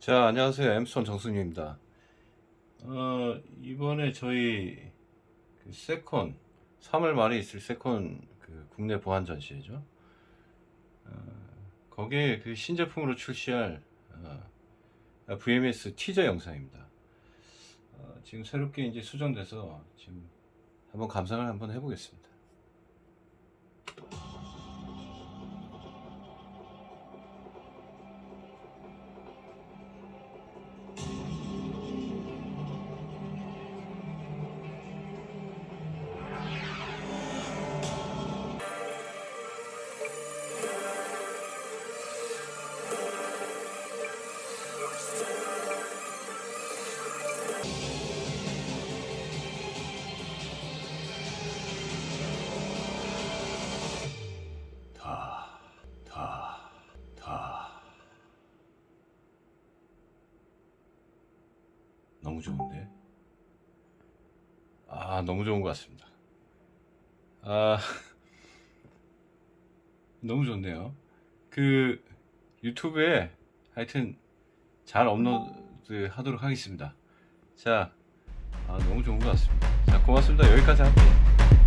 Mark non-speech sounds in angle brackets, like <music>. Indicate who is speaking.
Speaker 1: 자 안녕하세요. 엠스톤 정승유입니다. 어, 이번에 저희 그 세콘 3월 말에 있을 세콘 그 국내 보안 전시회죠. 어, 거기에 그 신제품으로 출시할 어, VMS 티저 영상입니다. 어, 지금 새롭게 이제 수정돼서 지금 한번 감상을 한번 해보겠습니다 다, 다, 다. 너무 좋은데? 아, 너무 좋은 것 같습니다. 아, <laughs> 너무 좋네요. 그, 유튜브에 하여튼 잘 업로드 하도록 하겠습니다. 자, 아, 너무 좋은 것 같습니다. 자, 고맙습니다. 여기까지 할게요.